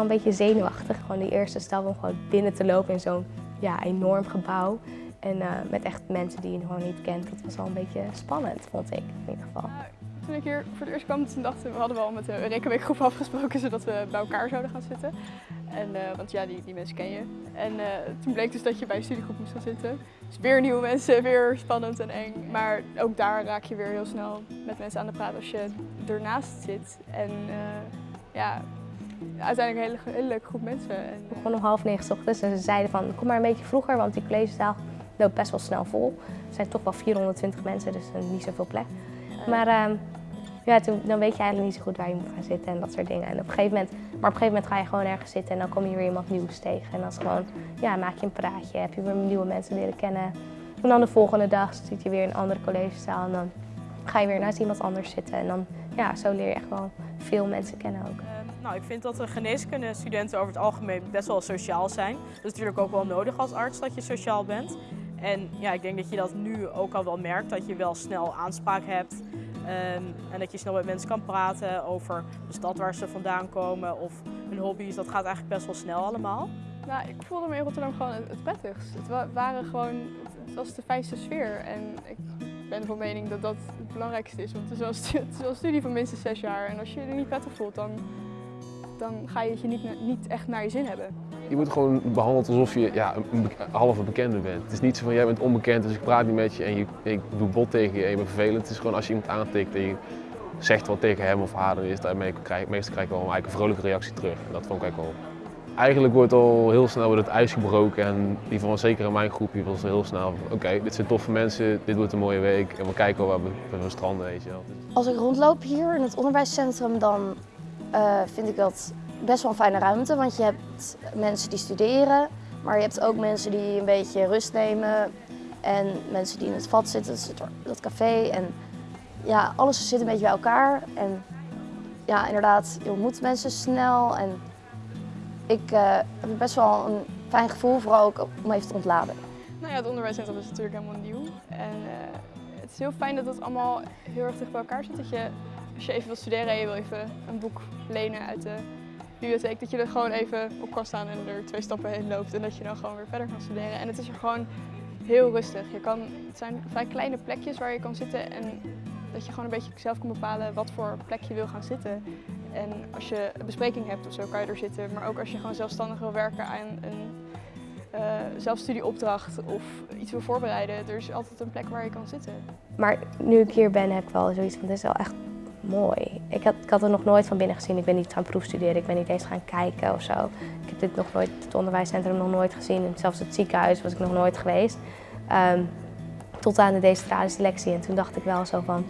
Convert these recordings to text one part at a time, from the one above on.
een beetje zenuwachtig. Gewoon die eerste stap om gewoon binnen te lopen in zo'n ja, enorm gebouw. En uh, met echt mensen die je gewoon niet kent. Dat was wel een beetje spannend, vond ik in ieder geval. Toen ik hier voor het eerst kwam, toen dachten we, hadden we al met de Rekenweekgroep afgesproken zodat we bij elkaar zouden gaan zitten. En, uh, want ja, die, die mensen ken je. En uh, toen bleek dus dat je bij een studiegroep moest gaan zitten. Dus weer nieuwe mensen, weer spannend en eng. Maar ook daar raak je weer heel snel met mensen aan de praat als je ernaast zit. En ja, uiteindelijk een hele, hele leuke groep mensen. En, uh... Gewoon om half negen ochtends en ze zeiden van kom maar een beetje vroeger, want die collegezaal loopt best wel snel vol. Er zijn toch wel 420 mensen, dus niet zoveel plek. Maar uh, ja, toen, dan weet je eigenlijk niet zo goed waar je moet gaan zitten en dat soort dingen. En op een gegeven moment, maar op een gegeven moment ga je gewoon ergens zitten en dan kom je weer iemand nieuws tegen. En dan is gewoon, ja, maak je een praatje, heb je weer nieuwe mensen leren kennen. En dan de volgende dag zit je weer in een andere collegezaal en dan ga je weer naast iemand anders zitten. En dan, ja, zo leer je echt wel veel mensen kennen ook. Nou, ik vind dat de geneeskundestudenten over het algemeen best wel sociaal zijn. Dat is natuurlijk ook wel nodig als arts dat je sociaal bent. En ja, ik denk dat je dat nu ook al wel merkt, dat je wel snel aanspraak hebt. Um, en dat je snel met mensen kan praten over de stad waar ze vandaan komen of hun hobby's. Dat gaat eigenlijk best wel snel allemaal. Nou, ik voelde me in Rotterdam gewoon het prettigst. Het, waren gewoon, het was de fijnste sfeer. En ik ben van mening dat dat het belangrijkste is. Want het is wel een studie van minstens zes jaar. En als je je er niet prettig voelt, dan, dan ga je het je niet, niet echt naar je zin hebben. Je wordt gewoon behandeld alsof je ja, een halve bekende bent. Het is niet zo van jij bent onbekend, dus ik praat niet met je en je, ik doe bot tegen je en je bent vervelend. Het is gewoon als je iemand aantikt en je zegt wat tegen hem of haar, dan is daarmee krijg, meestal krijg ik wel een, een vrolijke reactie terug. En dat vond ik eigenlijk wel. Eigenlijk wordt al heel snel wordt het ijs gebroken en in ieder geval zeker in mijn groepje was heel snel oké, okay, dit zijn toffe mensen, dit wordt een mooie week en we kijken wel waar we, we stranden. Weet je wel. Als ik rondloop hier in het onderwijscentrum dan uh, vind ik dat best wel een fijne ruimte, want je hebt mensen die studeren, maar je hebt ook mensen die een beetje rust nemen en mensen die in het vat zitten, dat café en ja, alles zit een beetje bij elkaar en ja, inderdaad, je ontmoet mensen snel en ik uh, heb best wel een fijn gevoel, vooral ook om even te ontladen. Nou ja, het onderwijscentrum is natuurlijk helemaal nieuw en uh, het is heel fijn dat het allemaal heel erg dicht bij elkaar zit. Dat je, als je even wil studeren en je wil even een boek lenen uit de bibliotheek, dat je er gewoon even op kan staan en er twee stappen heen loopt en dat je dan gewoon weer verder kan studeren. En het is er gewoon heel rustig. Je kan, het zijn vrij kleine plekjes waar je kan zitten en dat je gewoon een beetje zelf kan bepalen wat voor plek je wil gaan zitten. En als je een bespreking hebt of zo kan je er zitten, maar ook als je gewoon zelfstandig wil werken aan een uh, zelfstudieopdracht of iets wil voorbereiden, er is altijd een plek waar je kan zitten. Maar nu ik hier ben heb ik wel zoiets van, dit is wel echt mooi. Ik had, ik had er nog nooit van binnen gezien. Ik ben niet gaan proefstuderen, ik ben niet eens gaan kijken of zo. Ik heb dit nog nooit, het onderwijscentrum nog nooit gezien. En zelfs het ziekenhuis was ik nog nooit geweest. Um, tot aan de decentrale selectie. En toen dacht ik wel zo van,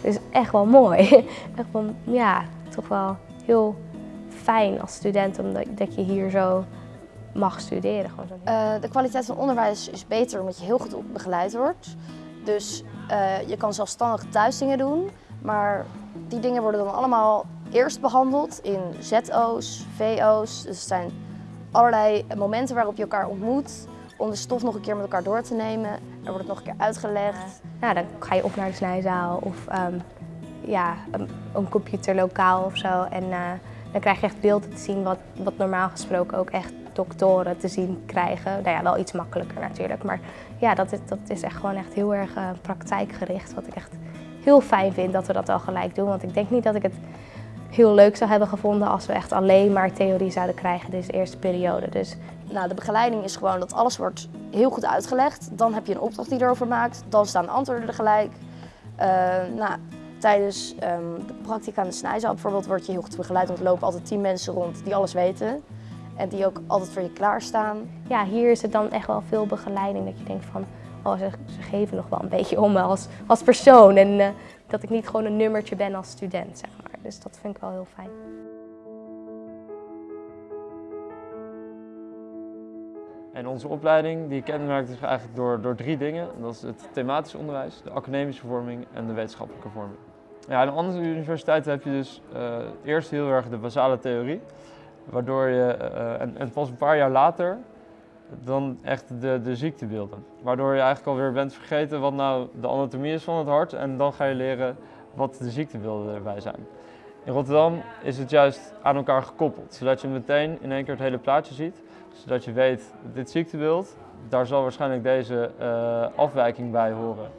dit is echt wel mooi. echt van, ja, toch wel heel fijn als student omdat dat je hier zo mag studeren. Gewoon zo. Uh, de kwaliteit van onderwijs is beter omdat je heel goed begeleid wordt. Dus uh, je kan zelfstandig thuis dingen doen, maar die dingen worden dan allemaal eerst behandeld in ZO's, VO's. Dus het zijn allerlei momenten waarop je elkaar ontmoet om de stof nog een keer met elkaar door te nemen. Er wordt het nog een keer uitgelegd. Ja, dan ga je op naar de snijzaal of um, ja, een, een computerlokaal of zo. En uh, dan krijg je echt beelden te zien wat, wat normaal gesproken ook echt doktoren te zien krijgen. Nou ja, wel iets makkelijker natuurlijk. Maar ja, dat is, dat is echt gewoon echt heel erg uh, praktijkgericht. Wat ik echt heel fijn vind dat we dat al gelijk doen. Want ik denk niet dat ik het heel leuk zou hebben gevonden als we echt alleen maar theorie zouden krijgen deze eerste periode. Dus nou, de begeleiding is gewoon dat alles wordt heel goed uitgelegd. Dan heb je een opdracht die je erover maakt. Dan staan de antwoorden er gelijk. Uh, nou, tijdens um, de practica aan de snijzaal bijvoorbeeld word je heel goed begeleid. Want er lopen altijd tien mensen rond die alles weten. En die ook altijd voor je klaarstaan. Ja, hier is het dan echt wel veel begeleiding. Dat je denkt van, oh, ze, geven nog wel een beetje om me als, als persoon. En uh, dat ik niet gewoon een nummertje ben als student, zeg maar. Dus dat vind ik wel heel fijn. En onze opleiding die kenmerkt zich eigenlijk door, door drie dingen. Dat is het thematisch onderwijs, de academische vorming en de wetenschappelijke vorming. Ja, aan andere universiteiten heb je dus uh, eerst heel erg de basale theorie. Waardoor je, uh, en, en pas een paar jaar later, dan echt de, de ziektebeelden. Waardoor je eigenlijk alweer bent vergeten wat nou de anatomie is van het hart. En dan ga je leren wat de ziektebeelden erbij zijn. In Rotterdam is het juist aan elkaar gekoppeld, zodat je meteen in één keer het hele plaatje ziet. Zodat je weet, dit ziektebeeld, daar zal waarschijnlijk deze uh, afwijking bij horen.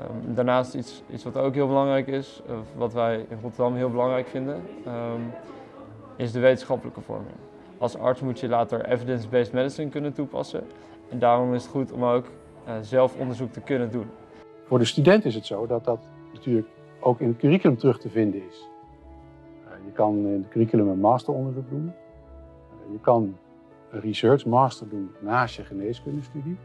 Um, daarnaast iets, iets wat ook heel belangrijk is, wat wij in Rotterdam heel belangrijk vinden, um, is de wetenschappelijke vorming. Als arts moet je later evidence-based medicine kunnen toepassen. En daarom is het goed om ook uh, zelf onderzoek te kunnen doen. Voor de student is het zo dat dat natuurlijk ook in het curriculum terug te vinden is. Uh, je kan in het curriculum een masteronderzoek doen. Uh, je kan een research master doen naast je geneeskundestudie.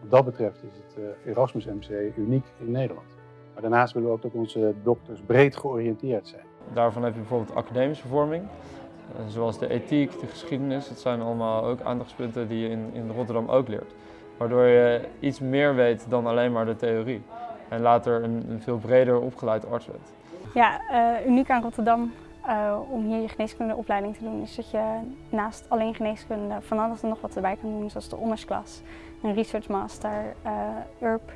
Wat dat betreft is het Erasmus MC uniek in Nederland. Maar daarnaast willen we ook dat onze dokters breed georiënteerd zijn. Daarvan heb je bijvoorbeeld academische vorming. Zoals de ethiek, de geschiedenis, dat zijn allemaal ook aandachtspunten die je in, in Rotterdam ook leert. Waardoor je iets meer weet dan alleen maar de theorie. En later een, een veel breder opgeleid arts bent. Ja, uh, uniek aan Rotterdam uh, om hier je geneeskundeopleiding te doen is dat je naast alleen geneeskunde van alles en nog wat erbij kan doen. Zoals de ondersklas, een research master, uh, URP.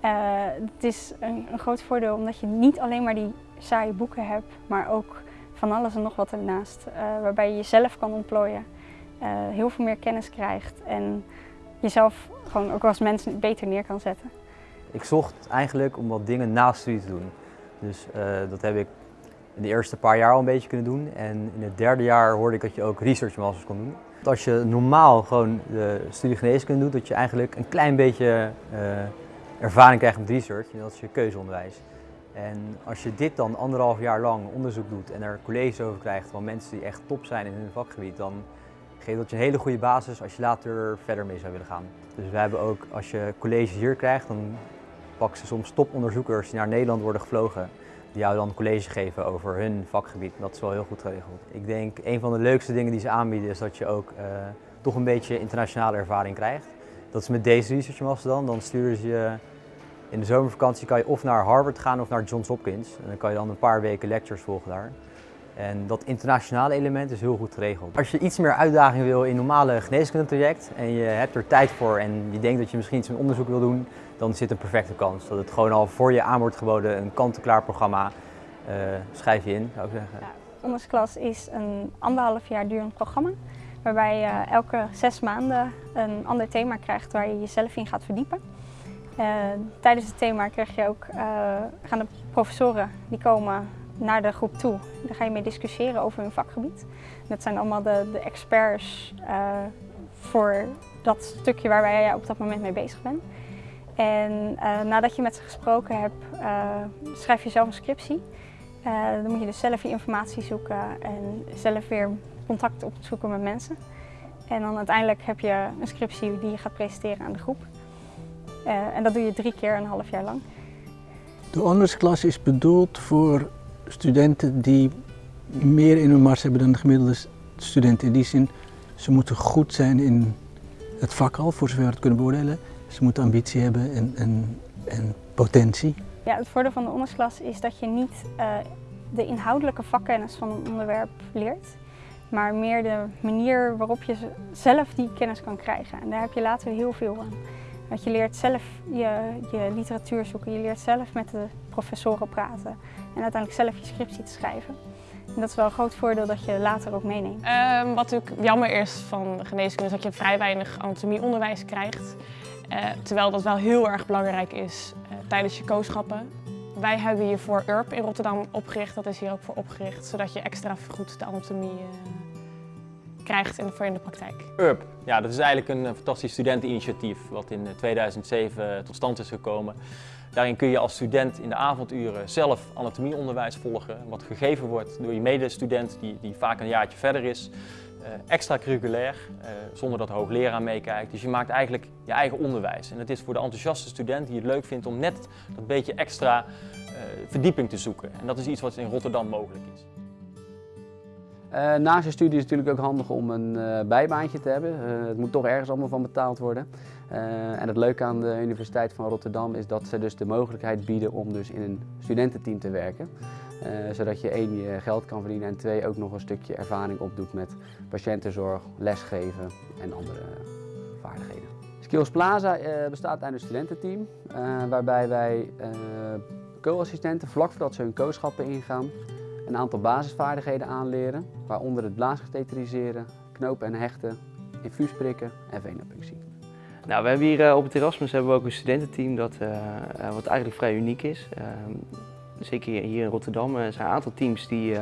het is een, een groot voordeel omdat je niet alleen maar die saaie boeken hebt, maar ook van alles en nog wat ernaast. waarbij je jezelf kan ontplooien, heel veel meer kennis krijgt en jezelf gewoon ook als mens beter neer kan zetten. Ik zocht eigenlijk om wat dingen naast studie te doen. Dus uh, dat heb ik in de eerste paar jaar al een beetje kunnen doen. En in het derde jaar hoorde ik dat je ook research masters kon doen. Als je normaal gewoon de studie geneeskunde doet, dat je eigenlijk een klein beetje ervaring krijgt met research. En dat is je keuzeonderwijs. En als je dit dan anderhalf jaar lang onderzoek doet en er colleges over krijgt van mensen die echt top zijn in hun vakgebied, dan geeft dat je een hele goede basis als je later verder mee zou willen gaan. Dus we hebben ook, als je colleges hier krijgt, dan pakken ze soms toponderzoekers die naar Nederland worden gevlogen, die jou dan college geven over hun vakgebied. Dat is wel heel goed geregeld. Ik denk een van de leukste dingen die ze aanbieden is dat je ook uh, toch een beetje internationale ervaring krijgt. Dat is met deze research dan. Dan sturen ze je in de zomervakantie kan je of naar Harvard gaan of naar Johns Hopkins. En dan kan je dan een paar weken lectures volgen daar. En dat internationale element is heel goed geregeld. Als je iets meer uitdaging wil in normale geneeskundetraject en je hebt er tijd voor en je denkt dat je misschien iets met onderzoek wil doen, dan zit een perfecte kans. Dat het gewoon al voor je aan wordt geboden, een kant-en-klaar programma, uh, schrijf je in, zou ik zeggen. Ja, Ondersklas is een anderhalf jaar durend programma, waarbij je elke zes maanden een ander thema krijgt waar je jezelf in gaat verdiepen. Uh, tijdens het thema krijg je ook, uh, gaan de professoren die komen naar de groep toe. Daar ga je mee discussiëren over hun vakgebied. Dat zijn allemaal de, experts uh, voor dat stukje waar jij op dat moment mee bezig bent. En nadat je met ze gesproken hebt, schrijf je zelf een scriptie. dan moet je dus zelf je informatie zoeken en zelf weer contact opzoeken met mensen. En dan uiteindelijk heb je een scriptie die je gaat presenteren aan de groep. En dat doe je drie keer een half jaar lang. De honorsklas is bedoeld voor studenten die meer in hun mars hebben dan de gemiddelde studenten. In die zin, ze moeten goed zijn in het vak al, voor zover we het kunnen beoordelen. Ze moeten ambitie hebben en, en, en potentie. Ja, het voordeel van de ondersklas is dat je niet uh, de inhoudelijke vakkennis van een onderwerp leert, maar meer de manier waarop je zelf die kennis kan krijgen. En daar heb je later heel veel aan. Want je leert zelf je, je literatuur zoeken, je leert zelf met de professoren praten en uiteindelijk zelf je scriptie te schrijven. En dat is wel een groot voordeel dat je later ook meeneemt. Um, wat natuurlijk jammer is van geneeskunde is dat je vrij weinig anatomieonderwijs krijgt. Uh, terwijl dat wel heel erg belangrijk is uh, tijdens je kooschappen. Wij hebben hiervoor URP in Rotterdam opgericht, dat is hier ook voor opgericht, zodat je extra goed de anatomie uh, krijgt in, de praktijk. URP, ja, dat is eigenlijk een fantastisch studenteninitiatief wat in 2007 tot stand is gekomen. Daarin kun je als student in de avonduren zelf anatomieonderwijs volgen, wat gegeven wordt door je medestudent die, die vaak een jaartje verder is. Extracurriculair, zonder dat de hoogleraar meekijkt. Dus je maakt eigenlijk je eigen onderwijs. En het is voor de enthousiaste student die het leuk vindt om net dat beetje extra verdieping te zoeken. En dat is iets wat in Rotterdam mogelijk is. Uh, naast je studie is het natuurlijk ook handig om een uh, bijbaantje te hebben. Uh, het moet toch ergens allemaal van betaald worden. en het leuke aan de Universiteit van Rotterdam is dat ze dus de mogelijkheid bieden om dus in een studententeam te werken. zodat je één je geld kan verdienen en twee ook nog een stukje ervaring opdoet met patiëntenzorg, lesgeven en andere vaardigheden. Skills Plaza bestaat uit een studententeam waarbij wij co-assistenten vlak voordat ze hun kooschappen ingaan een aantal basisvaardigheden aanleren, waaronder het blaasgeteteriseren, knopen en hechten, infuus prikken en venopunctie. Nou, we hebben hier uh, op het Erasmus hebben we ook een studententeam dat, uh, wat eigenlijk vrij uniek is. Uh, zeker hier in Rotterdam er zijn een aantal teams die,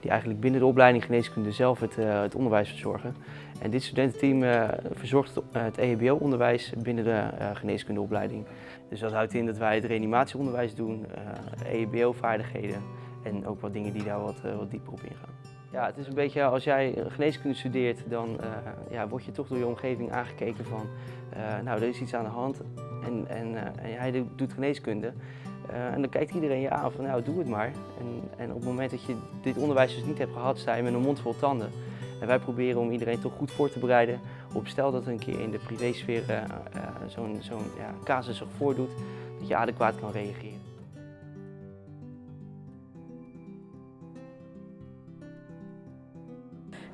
die eigenlijk binnen de opleiding geneeskunde zelf het, het onderwijs verzorgen. En dit studententeam verzorgt het EHBO-onderwijs binnen de geneeskundeopleiding. Dus dat houdt in dat wij het reanimatieonderwijs doen, EHBO-vaardigheden en ook wat dingen die daar wat, wat dieper op ingaan. Ja, het is een beetje als jij geneeskunde studeert, dan uh, ja, word je toch door je omgeving aangekeken van, uh, nou, er is iets aan de hand en, en, en jij doet geneeskunde. en dan kijkt iedereen je aan van, nou, doe het maar. En, en op het moment dat je dit onderwijs dus niet hebt gehad, sta je met een mond vol tanden. En wij proberen om iedereen toch goed voor te bereiden op stel dat een keer in de privésfeer zo'n zo'n ja, casus zich voordoet, dat je adequaat kan reageren.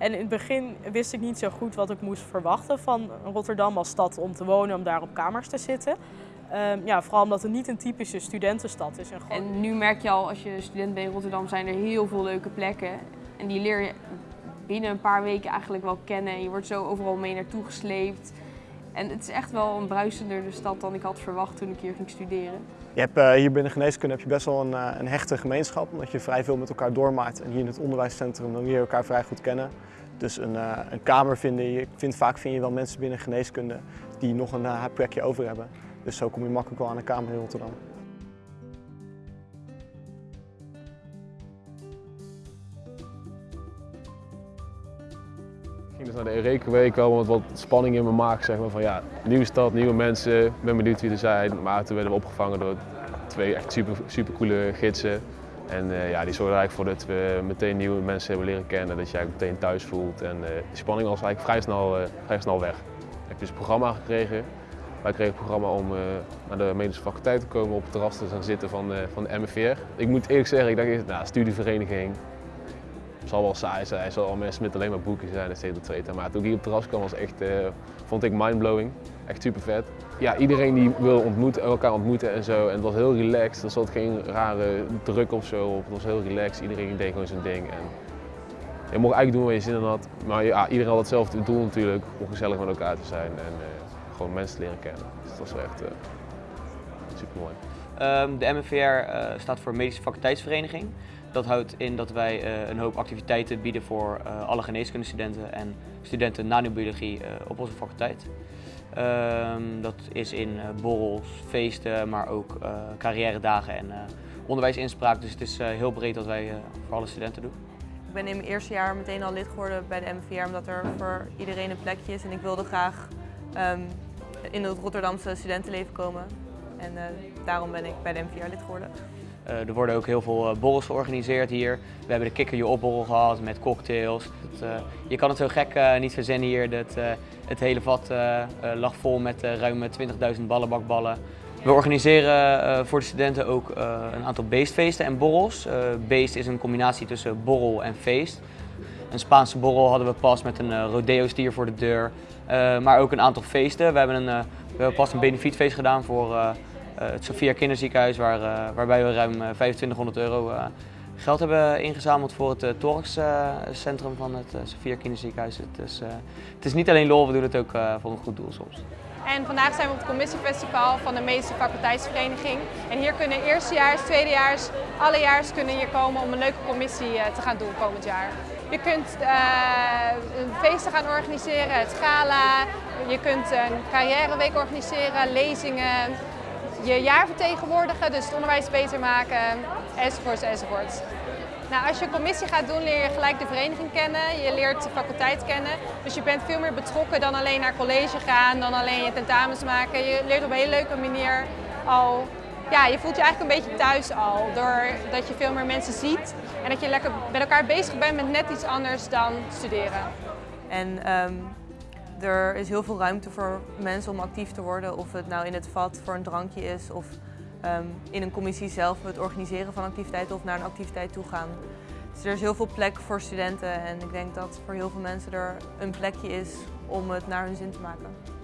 En in het begin wist ik niet zo goed wat ik moest verwachten van Rotterdam als stad om te wonen, om daar op kamers te zitten. Um, ja, vooral omdat het niet een typische studentenstad is. En, gewoon... en nu merk je al, als je student bent in Rotterdam, zijn er heel veel leuke plekken. En die leer je binnen een paar weken eigenlijk wel kennen. En je wordt zo overal mee naartoe gesleept. En het is echt wel een bruisender stad dan ik had verwacht toen ik hier ging studeren. Je hebt, uh, hier binnen geneeskunde heb je best wel een, uh, een hechte gemeenschap, omdat je vrij veel met elkaar doormaakt. En hier in het onderwijscentrum dan leer je elkaar vrij goed kennen. Dus een, uh, een kamer vinden, je vindt, vaak vind je wel mensen binnen geneeskunde die nog een plekje over hebben. Dus zo kom je makkelijk wel aan een kamer in Rotterdam. Ging dus naar de Eureka-week al met wat spanning in mijn maag. Zeg maar, van ja, nieuwe stad, nieuwe mensen, ik ben benieuwd wie er zijn. Maar toen werden we opgevangen door twee echt super, super coole gidsen. En uh, ja, die zorgde eigenlijk voor dat we meteen nieuwe mensen hebben leren kennen, dat je eigenlijk meteen thuis voelt. En uh, die spanning was eigenlijk vrij snel, uh, vrij snel weg. Ik heb dus een programma gekregen. Wij kregen het programma om naar de medische faculteit te komen, op het terras te gaan zitten van, van de MFR. Ik moet eerlijk zeggen, ik dacht eerst, nou, studievereniging, zal wel saai zijn, er zal al mensen met alleen maar boeken zijn, et cetera. Maar toen ik hier op het terras kwam, was echt, vond ik mindblowing. Echt super vet. Ja, iedereen die wil ontmoeten, elkaar ontmoeten en zo. En het was heel relaxed. Er zat geen rare druk of zo op. Het was heel relaxed. Iedereen deed gewoon zijn ding. En je mocht eigenlijk doen waar je zin in had. Maar ja, iedereen had hetzelfde doel natuurlijk. Om gezellig met elkaar te zijn en uh, gewoon mensen te leren kennen. Dus dat was wel echt uh, super mooi. Um, de MFVR uh, staat voor Medische Faculteitsvereniging. Dat houdt in dat wij uh, een hoop activiteiten bieden voor uh, alle geneeskundestudenten en studenten nanobiologie op onze faculteit. Um, dat is in borrels, feesten, maar ook carrière dagen en onderwijsinspraak. Dus het is heel breed wat wij voor alle studenten doen. Ik ben in mijn eerste jaar meteen al lid geworden bij de MVR omdat er voor iedereen een plekje is. En ik wilde graag um, in het Rotterdamse studentenleven komen. En daarom ben ik bij de MVR lid geworden. Uh, er worden ook heel veel uh, borrels georganiseerd hier. We hebben de kikker je opborrel gehad met cocktails. Uh, je kan het zo gek niet verzinnen hier. Dat, het hele vat lag vol met ruim 20.000 ballenbakballen. We organiseren voor de studenten ook een aantal beestfeesten en borrels. beest is een combinatie tussen borrel en feest. Een Spaanse borrel hadden we pas met een rodeo stier voor de deur. maar ook een aantal feesten. We hebben, een, we hebben pas een benefietfeest gedaan voor het Sophia Kinderziekenhuis, waar, uh, waarbij we ruim 2500 eh, euro geld hebben ingezameld voor het thoraxcentrum van het Sophia Kinderziekenhuis. Het is, het is niet alleen lol, we doen het ook voor een goed doel soms. En vandaag zijn we op het commissiefestival van de Medische Faculteitsvereniging. En hier kunnen eerstejaars, tweedejaars, allejaars kunnen hier komen om een leuke commissie te gaan doen komend jaar. Je kunt uh, feesten gaan organiseren, het gala, je kunt een carrièreweek organiseren, lezingen, je jaar vertegenwoordigen, dus het onderwijs beter maken, enzovoorts enzovoorts. Nou, als je een commissie gaat doen, leer je gelijk de vereniging kennen, je leert de faculteit kennen. Dus je bent veel meer betrokken dan alleen naar college gaan, dan alleen je tentamens maken. Je leert op een hele leuke manier al, ja, je voelt je eigenlijk een beetje thuis al. Doordat je veel meer mensen ziet en dat je lekker met elkaar bezig bent met net iets anders dan studeren. En um, er is heel veel ruimte voor mensen om actief te worden. Of het nou in het vat voor een drankje is of um, in een commissie zelf het organiseren van activiteiten of naar een activiteit toe gaan. Dus er is heel veel plek voor studenten en ik denk dat voor heel veel mensen er een plekje is om het naar hun zin te maken.